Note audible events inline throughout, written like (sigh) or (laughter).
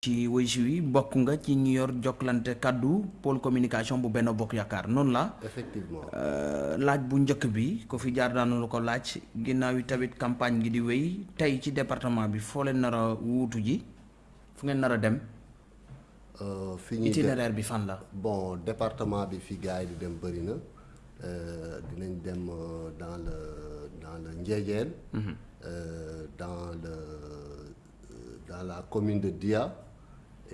ci wëysi wi bokk nga ci ñu yor jokkalante kaddu pôle communication bu benn bokk yaakaar. Noonu la effectivement. laaj bu njëkk bi ko fi jaar daanu la ko laaj. Ginnaaw yi tamit campagne gi di wéy tey ci département bi foo leen nar a wuutu ji? Fu ngeen nar a dem? Fi ñuy itinéraire bi fan la? Bon département bi fi gars yi di dem bëri na. Dinañ dem dans le dans le Ndiédiène dans le dans la commune de Dia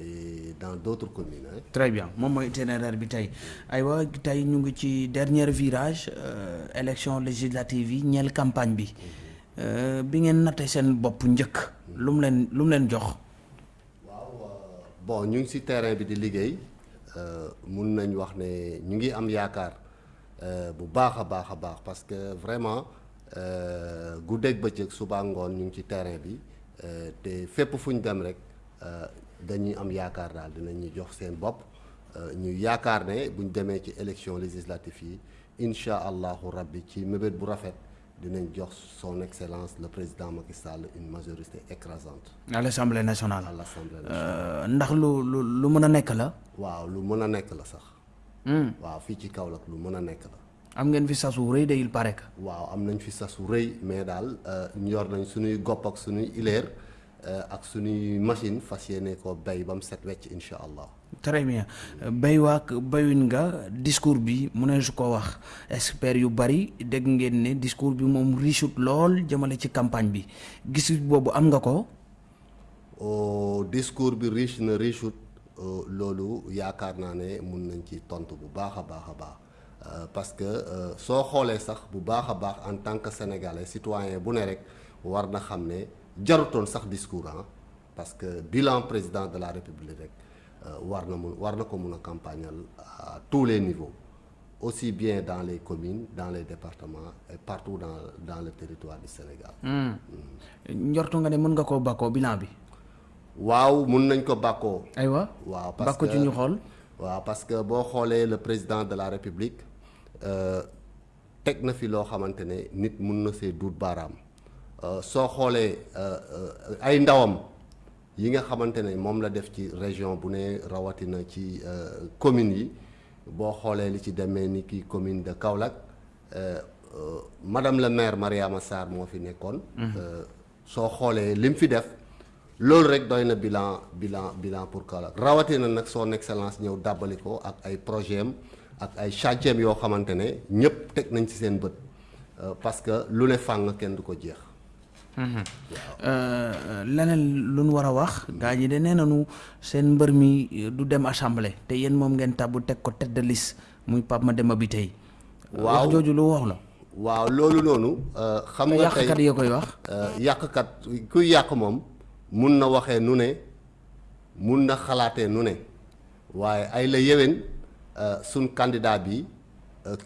et dans d'autres communes hein. très bien. Moom mooy itinéraire bi tey. Aywa tey ñu ngi ci dernier virage élection législative yi ñeel campagne bi. Bi ngeen natte seen bopp njëkk lu mu leen lu mu leen jox? Bon ñu ngi ci terrain bi di liggéey. Mun nañ wax ne ñu ngi am yaakaar bu baax a baax a baax parce que vraiment guddeeg bëccëg suba ngoon ñu ngi ci terrain bi. Te fépp fu ñu dem rek dañuy am yaakaar daal dinañu jox seen bopp ñu yaakaar ne bu ñu demee ci élection législative yi incha allahu rabbi ci mébét bu rafet dinañ jox son excellence le président Macky Sall une majorité écrasante. à l'Assemblée nationale à l'Assemblée nationale. ndax lu lu lu mën a nekk la. waaw lu mën a nekk la sax. waaw fii ci Kaolack lu mën a nekk la. am ngeen fi sasu rëy de il paraît que. waaw am nañ fi sasu rëy mais daal ñor nañ suñuy gopp ak suñuy ileer ak suñuy machine fas yéene ko béy ba mu set wecc incha allah. très bien béy waak béyuñ nga discours bi mu ne su ko wax experts yu bari dégg ngeen ne discours bi moom richout lool jëmale ci campagne bi gis boobu am nga ko. discours bi riche na richout loolu yaakaar naa ne mun nañ ci tontu bu baax a baax a baax. parce que soo xoolee sax bu baax a baax en tant que sénégalais citoyen bu ne rek war na xam ne jarutoon sax discours ah parce que bilan président de la république rek war na mun war na ko mun a campagnal à tous les niveaux aussi bien dans les communes dans les départements et partout dans dans le territoire du Sénégal. njortu nga ne mën nga koo bakkoo bilan bi? waaw mun nañ ko bakkoo. aywa waaw parce ci ñu xool. waaw parce que boo xoolee le président de la république teg na fi loo xamante ne nit mun na see duut baaraam soo xoolee ay ndawam yi nga xamante ne moom la def ci région bu ne rawatina ci communes yi boo xoolee li ci demee ni ki commune de Kaolack madame le maire Mariama Sarr moo fi nekkoon. soo xoolee lim fi def. loolu rek doy na bilan bilan bilan pour Kaolack rawatina nag son excellence ñëw dàbbali ko ak ay projet am ak ay chantier yoo xamante ne ñëpp teg nañ ci seen bët parce que lu ne fàng kenn du ko jeex. Leneen lu nu war a wax. gaa ñi de nee nañu seen mbër mi du dem assemblée te yéen moom ngeen tàbbu teg ko tête de liste muy Pape Mademba bi tey. waaw wax jooju lu wax la. waaw loolu noonu. xam nga tey yàqkat yoo koy wax. yàqkat kuy yàq moom. mun na waxee nu ne mun na xalaatee nu ne waaye ay la yéwén suñ candidat bi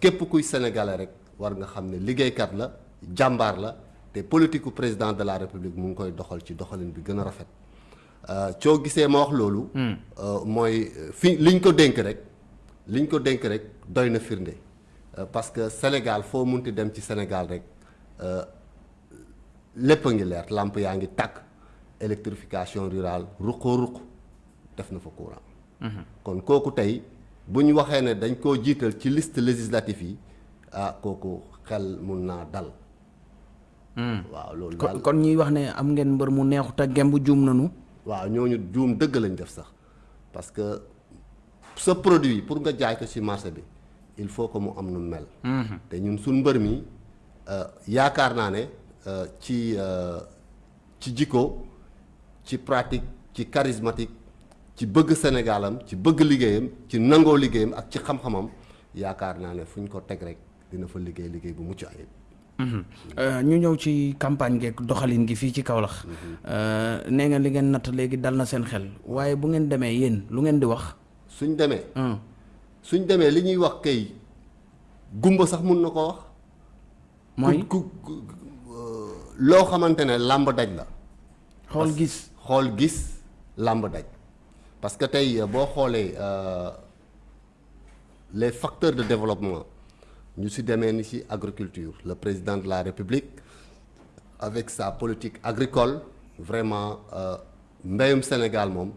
képp kuy sénégalais rek war nga xam ne liggéeykat la jàmbaar la te politique président de la république mu ngi koy doxal ci doxalin bi gën a rafet. Coo gisee ma wax loolu. Mooy fi liñ ko dénk rek liñ ko dénk rek doy na firnde. Parce que Sénégal foo munti dem ci Sénégal rek lépp a ngi leer. Làmp yaa ngi tàkk électrification rurale ruqoo ruq def na fa courant. Kon kooku tey bu ñu waxee ne dañ koo jiital ci liste législative yi ah kooku xel mun naa dal waaw loolu daal kon ñuy wax ne am ngeen mbër mu neexu te gemb juum nanu waaw ñooñu juum dëgg lañ def sax parce que sa produit pour nga jaay ko ci marché bi il faut que mu am nu mel te ñun suñ mbër mi yaakaar naa ne ci ci jikko ci pratique ci charismatique ci bëgg Sénégalam ci bëgg liggéeyam ci nangoo liggéeyam ak ci xam-xamam yaakaar naa ne fu ñu ko teg rek dina fa liggéey liggéey bu mucc ayib. Ñu ñëw ci campagne geeg doxalin gi fii ci Kaolack. nee nga li ngeen natt léegi dal na seen xel waaye bu ngeen demee yéen lu ngeen di wax. suñ demee. suñ demee li ñuy wax kay gumba sax mun na ko wax. mooy ku loo xamante ne làmb daj la. xool gis xool gis làmb daj parce que tey boo xoolee les facteurs de développement ñu ci demee ni ci agriculture. Le président de la République avec sa politique agricole vraiment mbéyum Sénégal moom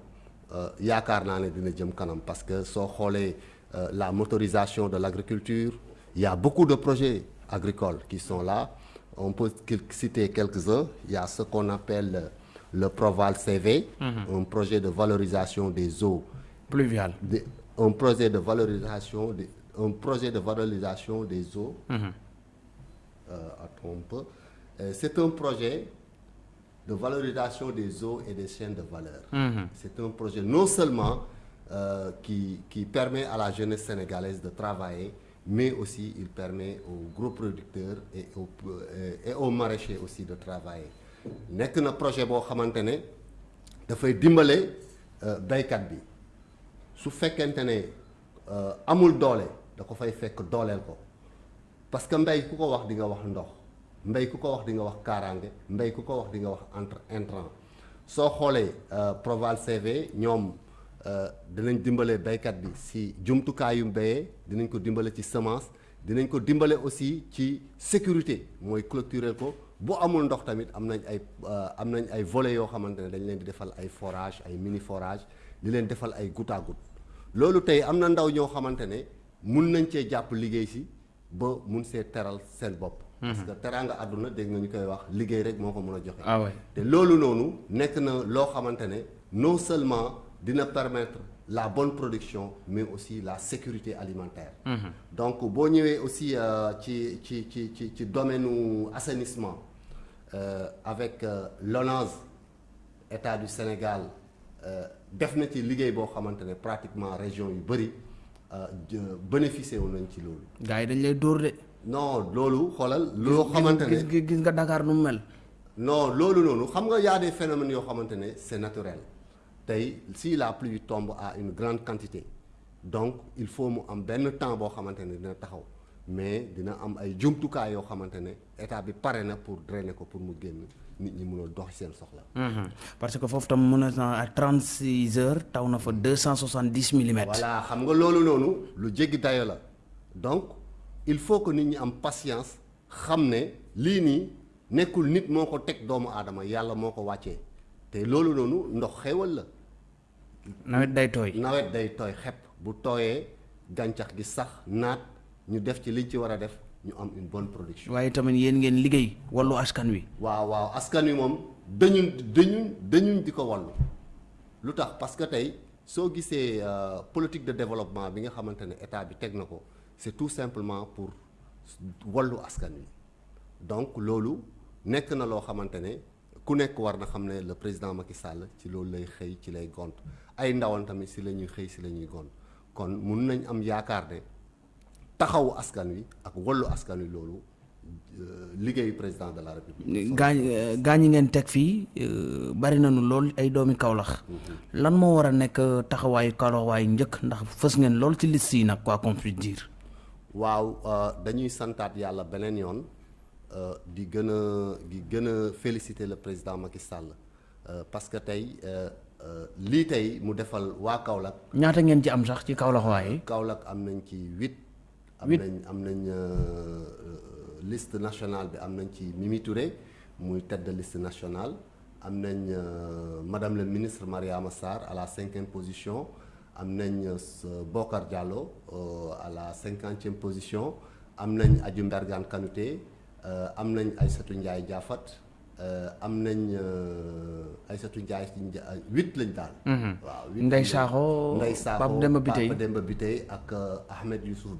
yaakaar naa ne dina jëm kanam parce que soo xoolee la motorisation de l'agriculture il y a beaucoup de projets agricoles qui sont là. On peut citer quelques-uns. Il y a ce qu'on appelle le Proval CV un projet de valorisation des eaux. Pluviales. Un projet de valorisation des un projet de valorisation des eaux un peu Euh, c'est un projet de valorisation des eaux et des chaînes de valeur. C'est un projet non seulement euh, qui qui permet à la jeunesse sénégalaise de travailler mais aussi il permet aux gros producteurs et aux euh, et aux maraîchers aussi de travailler. Nekk na projet boo xamante ne dafay dimbale baykat bi. Su fekkente ne amul doole da ko fay fekk dooleel ko. Parce que mbay ku ko wax di nga wax ndox mbay ku ko wax di nga wax kaaraange mbay ku ko wax di nga wax entre intrant. Soo xoolee Proval CV ñoom dinañ dimbale baykat bi si jumtukaayu mbéyee dinañ ko dimbale ci semence dinañ ko dimbale aussi ci sécurité. Mooy clôturer ko. Bu amul ndox tamit am nañ ay am nañ ay volets yoo xamante ne dañ leen di defal ay forage ay mini forage di leen defal ay goutte. Loolu tey am na ndaw ñoo xamante ne mun nañ cee jàpp liggéey si ba mun see teral seen bopp. parce que teraanga àdduna dégg nga ñu koy wax liggéey rek moo ko mën a joxe. ah ouais. te loolu noonu nekk na loo xamante ne non seulement dina permettre la bonne production mais aussi la sécurité alimentaire. donc boo ñëwee aussi ci ci ci ci ci domaine nu assainissement euh, avec euh, l'ONAS état du Sénégal def na ci liggéey boo xamante ne pratiquement région yu bëri bénéficié wu nañ ci loolu. gars yi dañ lay dóor de. non loolu xoolal. loo xamante ne gis gis nga Dakar nu mu mel. non loolu noonu xam nga y a des phénomènes yoo xamante ne c'est naturel tey si la pluie tombe à une grande quantité donc il faut mu am benn temps boo xamante ne dina taxaw mais dina am ay jumtukaay yoo xamante ne état bi pare na pour drainer ko pour mu génn nit ñi mën a dox seen soxla. parce que foofu tam mën na à 36 heures taw na fa 270 millimètres. voilà xam nga loolu noonu lu jéggi dayo la donc il faut que nit ñi am patience xam ne lii nii nekkul nit moo ko teg doomu aadama yàlla moo ko wàccee te loolu noonu ndox xéewal la. nawet day tooy. nawet day tooy xepp bu tooyee gàncax gi sax naat ñu def ci liñ ci war a def ñu am une bonne production. waaye tamit yéen ngeen liggéey wallu askan wi. waaw waaw askan wi moom dañu dañu dañuñ di ko wallu lu tax? Parce que tey soo gisee politique de développement bi nga xamante ne état bi teg na ko c'est tout simplement pour wallu askan wi. Donc loolu nekk na loo xamante ne ku nekk war na xam ne le président Macky Sall ci loolu lay xëy ci lay gont. Ay ndawal tamit si la ñuy xëy si la ñuy gont. Kon mun nañ am yaakaar ne taxawu askan wi ak wallu askan wi loolu liggéeyu président de la république. gaañ gaañ yi ngeen teg fii bari nañu lool ay doomi Kaolack lan moo war a nekk taxawaayu Kaolack waayu njëkk ndax fës ngeen lool ci liste yi nag quoi qu'on puisse dire. waaw dañuy santaat yàlla beneen yoon di gën a di gën a féliciter le président Macky Sall parce que tey lii tey mu defal waa Kaolack. ñaata ngeen ci am sax ci Kaolack waaye. Kaolack am nañ ci huit. Am nañ am nañ liste nationale bi am nañ ci Mimi Touré muy tête de liste nationale. Am nañ euh, madame le ministre Mariama Sarr à la cinquième position. Am nañ euh, Bokar Diallo euh, à la cinquantième position. Am nañ Adji Mbergane Kanouté euh, am nañ Aïssatou Ndiaye Diafat euh, am nañ euh, Aïssatou Ndiaye Nja- huit lañ daal. waaw huit Ndeye lañ. Sakho, Ndeye Sakho Pape Demba Bitèye. Pape Demba Bitèye ak euh, Ahmed Youssouf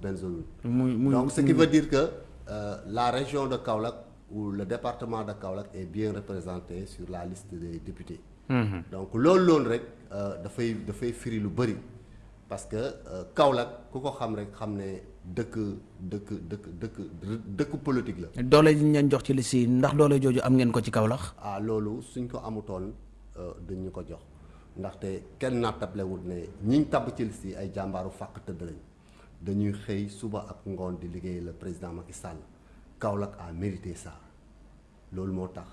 muy muy Donc, ce qui veut dire que euh, la région de Kaolack ou le département de Kaolack est bien représenté sur la liste des députés. Donc, loolu loolu rek euh, dafay dafay firi lu bëri parce que euh, Kaolack ku ko xam rek xam ne dëkk dëkk dëkk dëkk dëkk politique la. doole ji ñu leen jox ci liste yi ndax doole jooju am ngeen ko ci Kaolack. ah loolu suñ ko amutoon euh, duñ ñu ko jox ndaxte kenn nattablewul ne ñiñ tabb ci liste yi ay jàmbaaru fàq tëdd lañ dañuy xëy suba ak ngoon di liggéey le président Macky Sall Kaolack a mérité ça loolu moo tax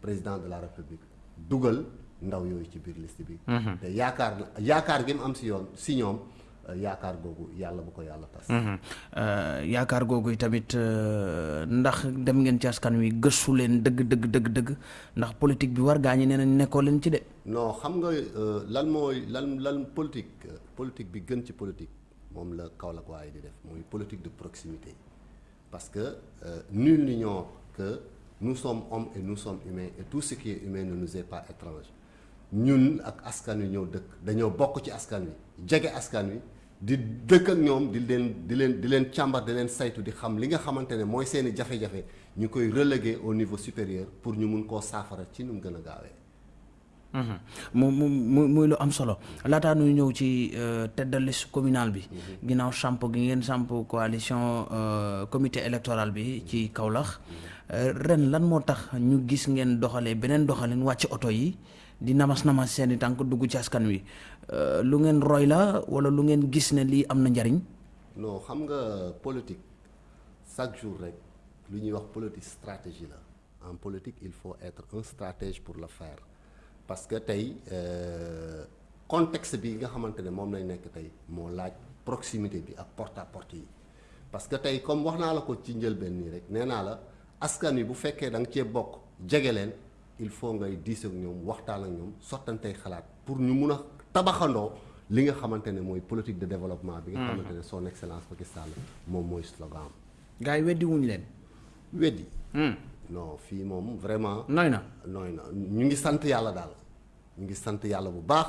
président de la République dugal ndaw yooyu ci biir liste bi. te yaakaar yaakaar gi mu am si yoon si ñoom yaakaar googu yàlla bu ko yàlla tas. yaakaar googu tamit ndax dem ngeen ci askan wi gëstu leen dëgg dëgg dëgg dëgg ndax politique bi war gaa ñi nee nañ nekkoo leen ci de. non xam nga lan mooy lan lan politique politique bi gën ci politique moom la Kaolack waaye di def mooy politique de proximité parce que nul n'ignore que nous sommes hommes et nous sommes humains et tout ce qui est humain ne nous est pas étrange ñun ak askan wi ñoo dëkk dañoo bokk ci askan wi jege askan wi. di dëkk ak ñoom di leen di leen di leen càmbar di leen saytu di xam li nga xamante ne mooy seeni jafe-jafe ñu koy reléguer au niveau supérieur pour ñu mun koo saafara ci nu mu gën a gaawee. mu mu mu muy lu am solo laataa ñuy ñëw ci tête de liste communale bi. ginnaaw samp gi ngeen samp coalition comité électoral bi ci Kaolack ren lan moo tax ñu gis ngeen doxalee beneen doxalin wàcc oto yi? Di namas namas seeni tànk dugg ci askan wi lu ngeen roy la wala lu ngeen gis ne lii am na njariñ non xam nga politique chaque jour rek lu ñuy wax politique stratégie la. En politique il faut être un stratège pour le faire. Parce que tey contexte bi nga xamante ne moom lañ nekk tey moo laaj proximité bi ak porte à porte yi. Parce que tey comme wax naa la ko ci njëlbeen nii rek nee naa la askan wi bu fekkee da nga cee bokk jege leen il faut ngay diis ak ñoom waxtaan ak ñoom sottantey xalaat pour ñu mun a tabaxandoo li nga xamante ne mooy politique de développement bi nga xamante ne son excellence Macky Sall moom mooy slogan am. Gars yi weddi wuñu leen. Weddi. Non fii moom vraiment nooy na. Nooy na. Ñu ngi sant yàlla daal. Ñu ngi sant yàlla bu baax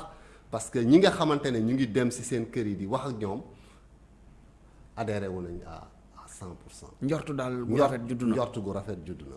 parce que ñi nga xamante ne ñu ngi dem ci seen kër yi di wax ak ñoom adhéré wu nañ à à cent pour cent. Njortu daal gu rafet juddu na. njortu gu rafet juddu na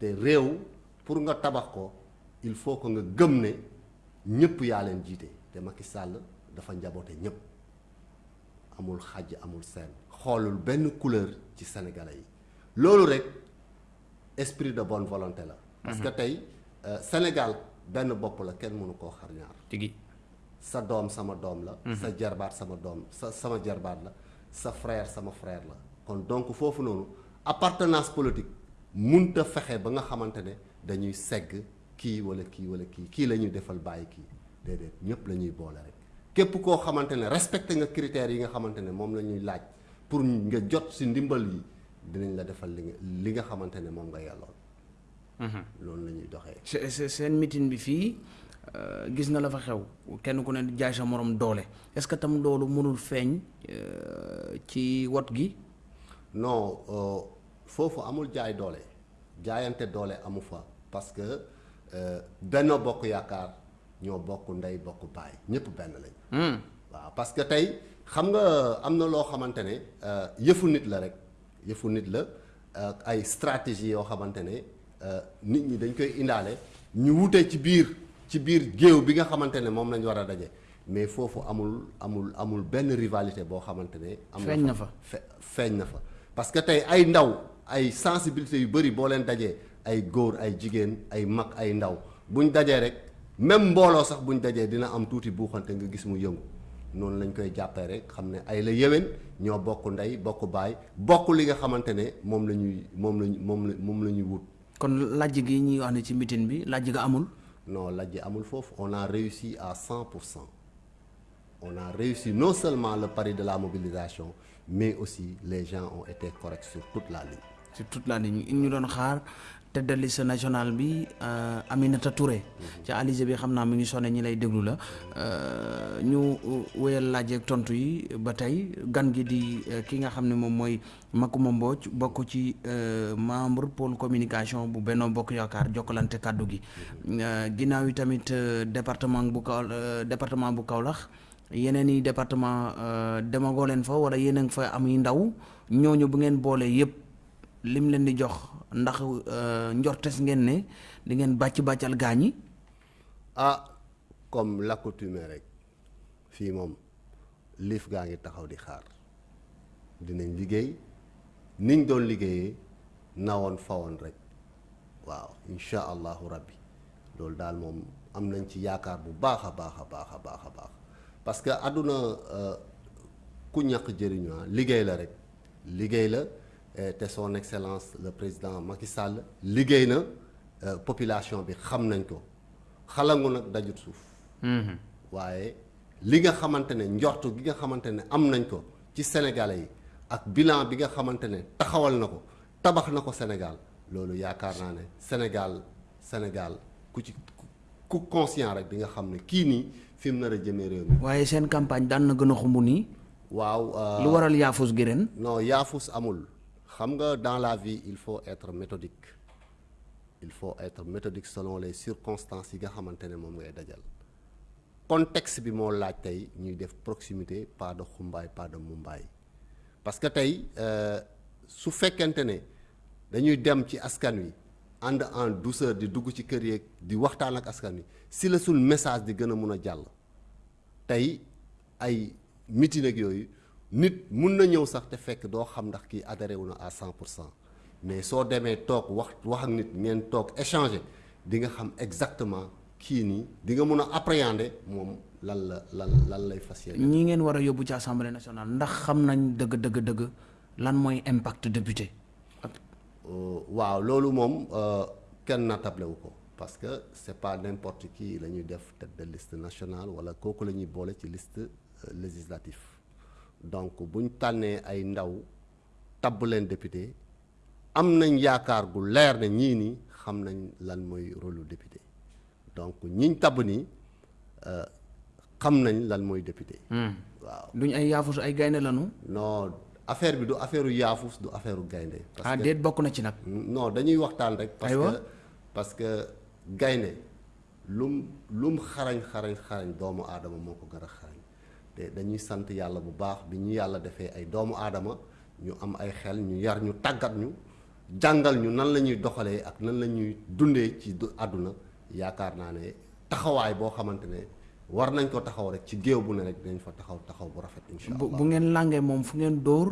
te réew pour nga tabax ko il faut que nga gëm ne ñëpp yaa leen jiite. Te Macky Sall dafa njaboote ñëpp. Amul xàjj amul seen. Xoolul benn couleur ci sénégalais yi. Loolu rek esprit de bonne volonté la. parce que tey Sénégal benn bopp la kenn mënu koo xar ñaar. tigi. Sa doom sama doom la. sa jarbaat sama doom sa sama jarbaat la. Sa frère sama frère la. Kon donc foofu noonu appartenance politique munta fexe ba nga xamante ne dañuy segg kii wala kii wala kii kii la ñuy defal bàyyi kii déedéet ñëpp la ñuy boole rek. képp koo xamante ne respecté nga critères yi nga xamante ne moom la ñuy laaj pour nga jot ci ndimbal yi dinañ la defal li nga li nga xamante ne moom nga yelloon loolu la ñuy doxee. seen meeting bi fii gis nga la fa xew kenn ku ne jaay sa morom doole est-ce que tam loolu mënul feeñ ci wot gi. non foofu amul jaay doole jaayante doole amu fa parce que Benno Bokk Yaakaar. ñoo bokk ndey bokk baay ñëpp benn lañ. waaw parce que tey xam nga am na loo xamante ne yëfu nit la rek yëfu nit la ay stratégie yoo xamante ne nit ñi dañ koy indaale ñu wutee ci biir ci biir géew bi nga xamante ne moom lañ war a daje mais foofu amul amul amul benn rivalité boo xamante ne. am feeñ na fa feeñ na fa parce que tey ay ndaw ay sensibilité yu bëri boo leen dajee ay góor ay jigéen ay mag ay ndaw buñ dajee rek. même mbooloo sax buñ dajee dina am tuuti buuxante nga gis mu yëngu noonu lañ koy jàppee rek xam ne ay la yéwén ñoo bokk ndey bokk baay bokk li nga xamante ne moom la ñuy moom lañ moom la moom la ñuy wut. kon lajj gi ñuy wax ne ci meeting bi lajj ga amul? non lajj amul foofu on a réussi à cent pour cent on a réussi non seulement le pari de la mobilisation mais aussi les gens ont été corrects sur toute la ligne. Sur toute la ligne. Ñu doon xaar. tête de liste nationale bi Aminata Touré. Ca Alizé bi xam naa mi ngi sonné ñi lay déglu la. Ñu wéyal laaj ak tontu yi ba tey. Gan gi di ki nga xam ne moom mooy Macoumba Mbodj bokk ci membre pôle communication bu Benno Bokk Yaakaar jokkalante kàddu gi. Ginnaaw yi tamit département bu Kaw département bu Kaolack yeneen i département demagoo leen fa wala yéen fa am yi ndaw. Ñooñu bu ngeen boole yëpp lim leen di jox ndax njortes ngeen ne di ngeen bàcc bàccal gaañi ah comme l'accoutumée rek fii moom liif gaa ngi taxaw di xaar. Dinañ liggéey. Niñ doon liggéeyee nawoon fawoon rek. Waaw incha allahu rabbi. Loolu daal moom am nañ ci yaakaar bu baax a baax a baax a baax a baax. Parce que àdduna ku ñàkk jëriñu liggéey la rek. Liggéey la te son excellence le président Macky Sall liggéey na population bi xam nañ ko xalangu nag dajut suuf waaye li nga xamante ne njortu gi nga xamante ne am nañ ko ci sénégalais yi ak bilan bi nga xamante ne taxawal na ko tabax na ko Sénégal loolu yaakaar naa ne Sénégal Sénégal ku ci ku conscient rek di nga xam ne kii nii fi mu nar a jëmee réew mi. waaye seen campagne daan na gën a xumb nii. waaw. lu waral yaafus gi ren? non yaafus amul xam dans la vie il faut être méthodique. Il faut être méthodique selon les circonstances yi nga xamante ne moom ngay dajal. Contexte bi moo laaj proximité pas de xumbaay pas de mumbaay parce que tey su fekkente ne dañuy dem ci askan wi ànd en douceur di dugg ci kër yeeg di waxtaan ak si la sul message di gën a mun a jàll tey nit mun na ñëw sax te fekk doo xam ndax kii adhéré wu na à cent pour cent mais soo demee toog wax wax ak nit ngeen toog échanger di nga xam exactement kii nii di nga mun a appréhender moom lan la lan lan lay fas yéene. ñi ngeen war a yóbbu ci assemblée nationale ndax xam nañ dëgg dëgg dëgg lan mooy impact député. waaw loolu moom kenn natable wu ko parce que c'est pas n'importe qui la ñuy def tête de liste nationale wala kooku la ñuy boole ci liste législative donc bu ñu tànnee ay ndaw tabb leen député am nañ yaakaar gu leer ne ñii nii xam nañ lan mooy rôle député donc ñiñ tabb nii xam nañ lan mooy député. waaw duñ ay yaafus ay gaynde lanu. non affaire bi du affaire yaafus du affaire gaynde parce ah que déet bokk na ci nag. non dañuy waxtaan rek. parce que parce que gaynde lum lum xarañ xarañ xarañ doomu aadama moo ko gën a te dañuy sant yàlla bu baax bi ñu yàlla defee ay doomu aadama ñu am ay xel ñu yar ñu tàggat ñu jàngal ñu nan la ñuy doxalee ak nan la ñuy dundee ci du àdduna yaakaar naa ne taxawaay boo xamante ne war nañ ko taxaw rek ci géew bu ne rek dinañ fa taxaw taxaw bu rafet incha bu allah bu ngeen làngee moom fu ngeen dóor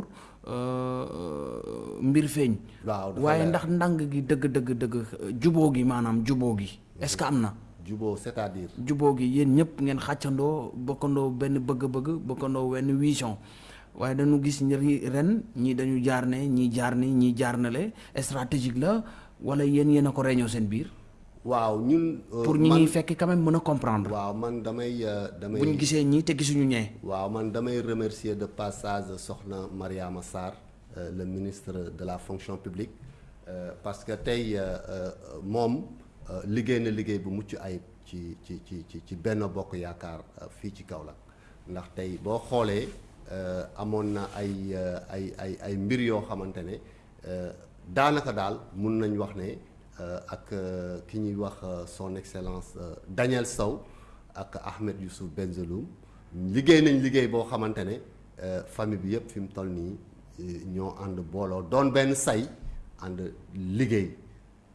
mbir feeñ. waaw waaye leer. ndax ndàng gi dëgg dëgg dëgg juboo gi maanaam juboo gi est-ce que am na. Juboo c'est-à-dire? Juboo gi yéen ñëpp ngeen xàccandoo bokkandoo benn bëgg-bëgg bokkandoo wenn vision waaye dañu gis ñi ren ñii dañu jaar ne ñii jaar ni ñii jaar na le stratégique la wala yéen yéen a ko réñoo seen biir? waaw ñun pour ñi man- ñuy fekk quand même mën a comprendre. waaw man damay euh, damay bu ñu gisee ñii te gisuñu ñee. waaw man damay remercier de passage soxna Mariama Sarr euh, le ministre de la fonction publique euh, parce que tey moom liggéey na liggéey bu mucc ayib ci ci ci ci ci benn bokk yaakaar euh, fii ci Kaolack. Ndax tey boo xoolee euh, amoon na ay ay ay ay mbir yoo xamante ne daanaka daal mun nañ wax ne ak ki ñuy wax son excellence Daniel Sow ak Ahmed Youssouf Benzeloum liggéey nañ liggéey boo xamante ne famille bi yëpp fi mu toll nii ñoo ànd booloo doon benn say ànd liggéey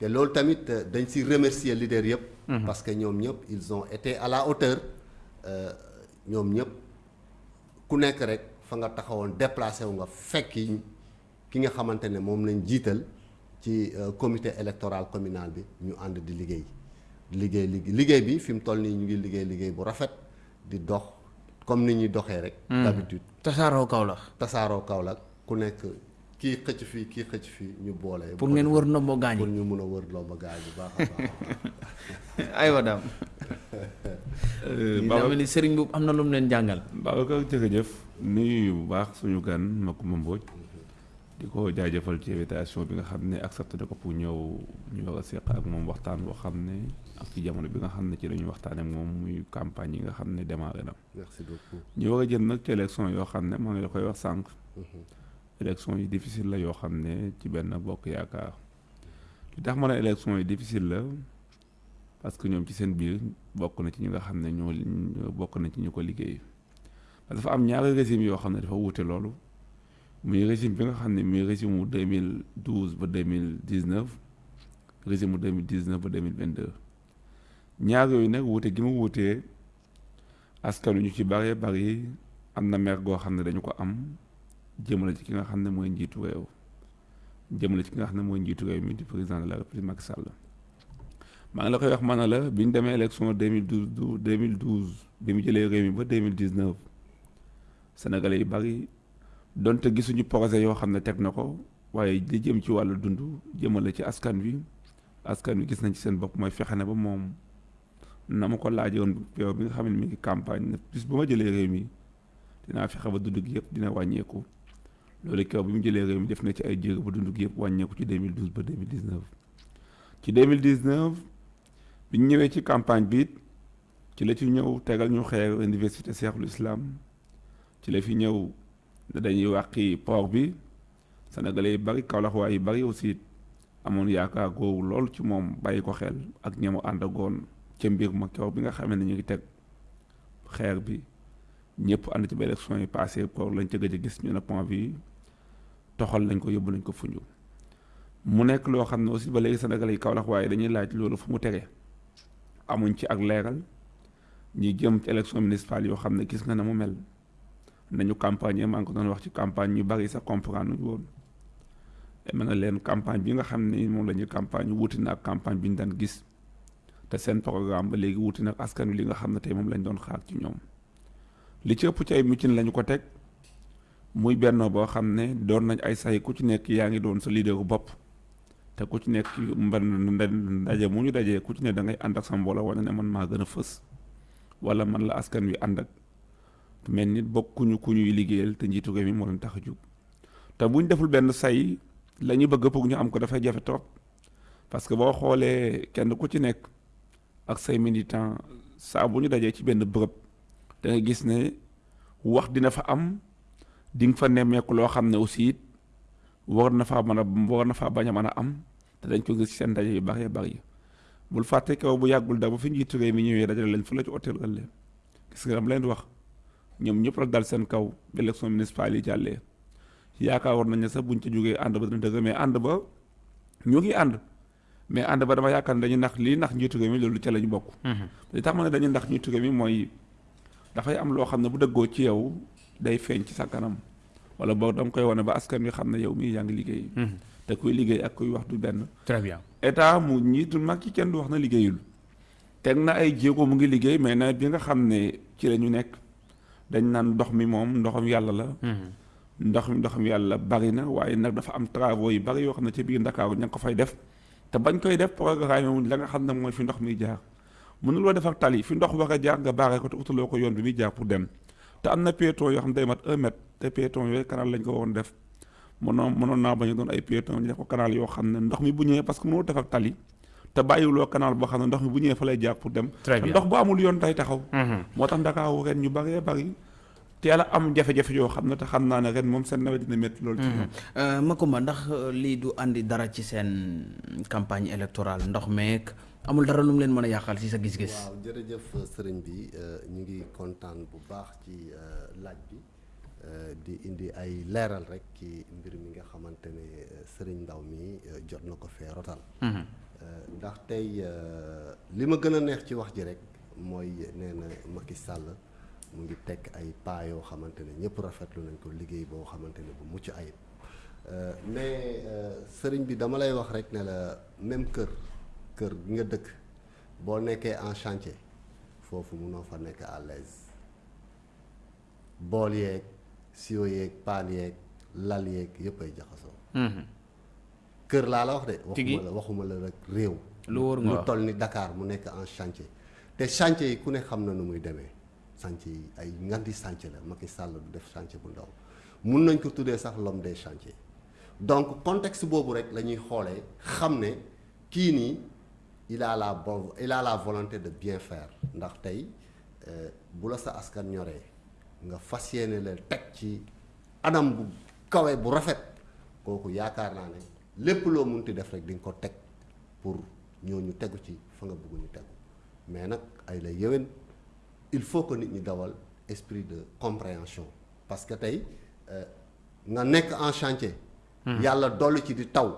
te loolu tamit euh, dañ si remercier leader yëpp. parce que ñoom ñëpp ils ont été à la hauteur. Euh, ñoom ñëpp ku nekk rek fa nga taxawoon déplacé wu nga fekki ki nga xamante ne moom lañ jiital ci euh, comité électoral communal bi ñu ànd di liggéey. Liggéey liggéey bi fi mu toll nii ñu ngi liggéey liggéey bu rafet di dox comme ni ñuy doxee rek. d'habitude. Tasaaroo kaw la tasaaroo Kaolack ku nekk kii xëcc fii kii xëcc fii ñu boole. pour ngeen wër ndombo gaañ pour ñu mun a wër ba gaañ bu baax a baax. (laughs) aywa daam Baba dama ni sëriñ bu am na lu mu leen jàngal Babacar jërëjëf nuyu bu baax suñu gan Macoumba Mbodj di ko jaajëfal ci invitation bi nga xam ne accepté na ko pour ñëw ñu war a seq ak moom waxtaan boo xam ne ak ci jamono bi nga xam ne ci la ñuy waxtaan ak moom muy campagne yi nga xam ne démarré na. merci beaucoup. ñu war a jël nag ci élection yoo xam ne maa ngi la koy wax sànq. Élection yi difficile la yoo ci benn bokk yaakaar. Li difficile parce que ñoom ci seen biir bokk na ci ñi nga ñoo na ci liggéey. Parce que dafa am ñaari régime yoo xam ne dafa wuute loolu. Muy régime bi nga xam ne muy régime mu 2012 ba 2019 régime mu 2019 ba 2022 ñaar yooyu nag wuute gi jëmale ci ki nga xam ne mooy njiitu réew jëmale ci ki nga xam ne mooy njiitu réew mi di président de la république Macky Sall maa ngi la koy wax ma ne la bi ñu demee élection 2012 2012 bi mu jëlee réew mi ba 2019 sénégalais yi bari donte gisuñu projet yoo xam ne teg na ko waaye li jëm ci wàllu dund jëmale ci askan wi. Askan wi gis nañ ci seen bopp mooy fexe ne ba moom. Na ma ko laajoon bi nga xam ne mi ngi campagne ne bis bu ma jëlee réew mi dinaa fexe ba dund gi yëpp dina wàññeeku loolu kaw bi mu réew mi def na ci ay jéego ba dund gi yëpp wàññeeku ci 2012 ba 2019 ci 2019 bi ñu ñëwee ci campagne bi ci la ci ñëw ñu université Islam. Ci la fi ñëw dañuy port bi. Sénégalais yi bari yi bari aussi ci passé toxal nañ ko yóbbu nañ ko fuñu mu nekk loo xam ne aussi ba léegi sénégalais yi Kaolack waaye dañuy laaj loolu fu mu tege. Amuñ ci ak leeral. Ñi jëm ci élection municipale yoo xam ne gis nga ne mu mel. Nañu campagne maa ngi ko doon wax ci campagne ñu bari sax comprendre nuñu woon mën na leen campagne bi nga xam ne moom la ñuy campagne wuti na campagne bi ñu daan gis. Te seen programme ba léegi wuti nag askan wi li nga xam ne tey moom lañ doon xaar ci ñoom. Li ci ëpp ci ay mitin lañu ko teg muy bennoo boo xam ne doon nañ ay say ku ci nekk yaa ngi doon sa leaderu bopp. te ku ci nekk mban ndaje mu ñu dajee ku ci ne da ngay ànd ak sa mbooloo wane ne man maa gën a fës. wala man la askan wi ànd ak. mel nit bokkuñu ku ñuy liggéeyal te njiitu mi moo leen tax a jug. te buñ deful benn say la ñu bëgg pour ñu am ko dafay jafe trop. parce que boo xoolee kenn ku ci nekk ak say militant saa bu ñu dajee ci benn bërëb da nga gis ne wax dina fa am di nga fa nemmeeku loo xam ne aussi it war na faa mën a war na faa bañ a mën a am te dañ ko gis ci seen ndaje yu bari bari bul fàtte kaw bu yàggul da ba fi njiitu réew mi ñëwee dajale leen fu la ci hôtel ëllëg. Gis nga am leen wax ñoom ñëpp la dal seen kaw élection municipale yi jàllee. Yaakaaroon nañ ne sax buñ ca jógee ànd ba dina dëgg mais ànd ba ñu ngi ànd. Mais ànd ba dama yaakaar ne dañu nax lii nax njiitu réew mi loolu ca lañu bokk. li tax ma ne dañu nax njiitu réew mi mooy dafay am loo xam ne bu dëggoo ci yow day feeñ ci sa kanam. Wala boog danga koy wane ba askan wi xam ne yow mii yaa ngi liggéey. te kuy liggéey ak kuy wax du benn. très bien. État mu njiitu mag ci kenn du wax na liggéeyul. Teg na ay jéego mu ngi liggéey mais nawet bi nga xam ne ci la ñu nekk dañ naan ndox mi moom ndoxam yàlla la. ndox mi ndoxam yàlla bari na waaye nag dafa am travaux yu bari yoo xam ne ci biir Ndakaaru ña ngi ko fay def. Te bañ koy def programme wuñ la nga xam ne mooy fi ndox mi jaar. Mënuloo def ak tali fi ndox war a jaar nga baaree ko te utaloo ko yoon bi muy jaar pour dem te am na piéton yoo xam ne day mat un mètre te piéton yooyu canal lañ ko waroon def. Mënoon mënoon naa bañ a doon ay piéton ñu def ko canal yoo xam ne ndox mi bu ñëwee parce que mënoo def ak tali te bàyyiwuloo canal boo xam ne ndox mi bu ñëwee fa lay jaar pour dem. Ndox bu amul yoon tay taxaw. Moo tax Ndakaaru ren ñu baree bari teel a am jafe-jafe yoo xam ne te xam naa ne ren moom seen nawet dina métti loolu ci ñoom. Makumba ndax euh, lii du andi dara ci seen campagne électorale ndox meek amul dara lu mu leen mën a yàqal ci sa gis-gis. waaw jërëjëf sëriñ bi ñu ngi kontaan bu baax ci euh, laaj bi euh, di indi ay leeral rek ci mbir mi nga xamante ne euh, sëriñ ndaw mi jot na ko fee rotal. Euh, ndax tey li ma gën a neex ci wax ji rek mooy nee na Macky Sall mu ngi teg ay pas yoo xamante ne ñëpp rafetlu nañ ko liggéey boo xamante ne bu mucc ayib. Mais sëriñ bi dama lay wax rek ne la même kër kër gi nga dëkk. Boo nekkee en chantier foofu munoo fa nekk à l'aise. Bool yeeg siwo yeeg paan yeeg lal yeeg yëpp ay jaxasoo. Kër laa la wax de waxuma la waxuma la rek réew. Lu wóor nga lu toll ni Dakar mu nekk en chantier. Te chantier yi ku ne xam na nu muy demee. Chantier yi ay nganti chantier la Macky Sall du def chantier bu ndaw. Mun nañ ko tuddee sax l'homme des chantiers. Donc contexte boobu rek la ñuy xoolee xam ne kii nii il a la il a la volonté de bien faire. Ndax tey euh, bu la sa askan ñoree nga fas yéene leen teg ci anam bu kawe bu rafet kooku yaakaar naa ne lépp loo munti def rek di nga ko teg pour ñooñu tegu ci fa nga bëgg ñu tegu. Mais nag ay la yéwén il faut que nit ñi dawal esprit de compréhension. Parce que tey euh, nga nekk en chantier. yàlla dolli ci di taw.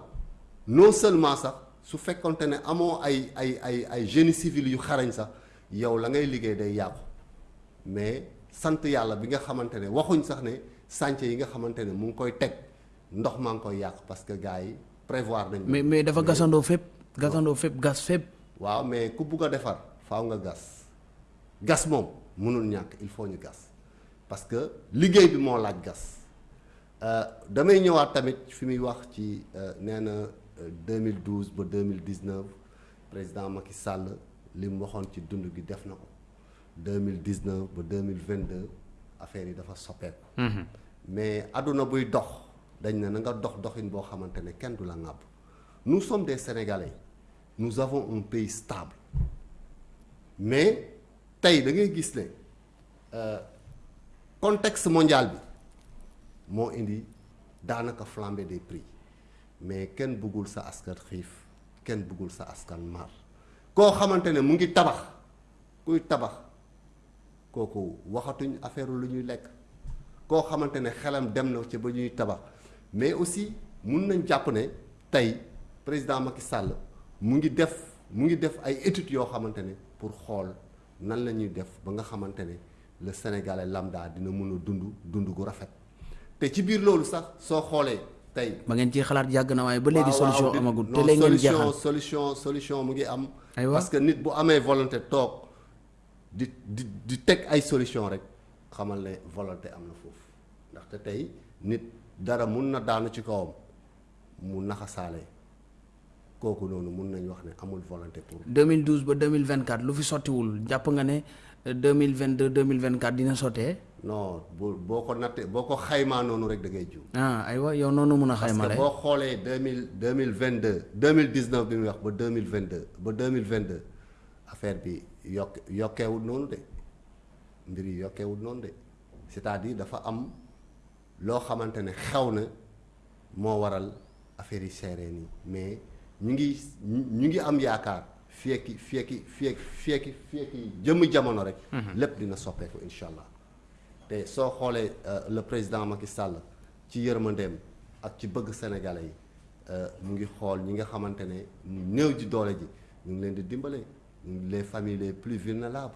Non seulement sax su fekkonte ne amoo ay ay ay ay génie civil yu xarañ sax yow la ngay liggéey day yàqu. Mais sant yàlla bi nga xamante ne waxuñ sax ne chantier yi nga xamante ne mu ngi koy teg ndox maa ngi koy yàq parce que gars yi prévoir nañ mais mais dafa gasandoo fépp gasandoo fépp gas fépp. Waaw mais ku bugg a defar faaw nga gas. Gas moom mënul ñàkk il faut ñu gas. Parce que liggéey bi moo laaj gas. Euh, damay ñëwaat tamit fi muy wax ci euh, nee na 2012 ba 2019 président Macky Sall li mu waxoon ci dund gi def na ko. 2019 ba 2022 affaire yi dafa soppeeku. mais àdduna buy dox dañ ne na nga dox doxin boo xamante ne kenn du la ŋàbb. Nous sommes des Sénégalais. Nous avons un pays stable. Mais tey da ngay gis ne contexte mondial bi. moo indi daanaka flambée des prix mais kenn bëggul sa askan xiif kenn bëggul sa askan mar. Koo xamante ne mu ngi tabax kuy tabax kooku waxatuñ affaire lu ñuy lekk. Koo xamante ne xelam dem na ci ba ñuy tabax. Mais aussi mun nañ jàpp ne tey président Macky Sall mu ngi def mu ngi def ay études yoo xamante ne pour xool nan la ñuy def ba nga xamante ne le Sénégalais lambda dina mun a dund dund gu rafet. te ci biir loolu sax soo xoolee tey. ba ngeen ciy xalaat yàgg na waaye ba léegi solution amagul te léegi ngeen jeexal solution solution mu ngi am. Parce que nit bu amee volonté toog di di di teg ay solution rek. Xamal ne volonté am na foofu ndaxte tey nit dara mun na daanu ci kawam mu naxasaale kooku noonu mun nañ wax ne. Amul volonté pour. 2012 ba 2024 lu fi sottiwul jàpp nga ne 2022 2024 dina sottee non bu boo ko nattee boo ko xaymaa noonu rek da ngay jiw. ah aywa yow noonu mun a xaymale boo xoolee deux mille deux mille vingt deux deux mille dix neuf bi muy wax ba deux mille vingt deux ba deux mille vingt deux affaire bi yokk yokkeewul noonu de mbir yi yokkeewul noonu de c'est-à-dire dafa am loo xamante ne xew na moo waral affaire yi seeree nii mais ñu ngi ñu ngi am yaakaar fieki fieki fieki fieki fieki jëmm jamono rek. lépp dina soppeeku incha allah. te soo xoolee euh, le président Macky Sall ci yërmandeem ak ci bëgg sénégalais yi euh, mu ngi xool ñi nga xamante ne néew ji doole ji ñu ngi leen di dimbale les familles les plus vulnérables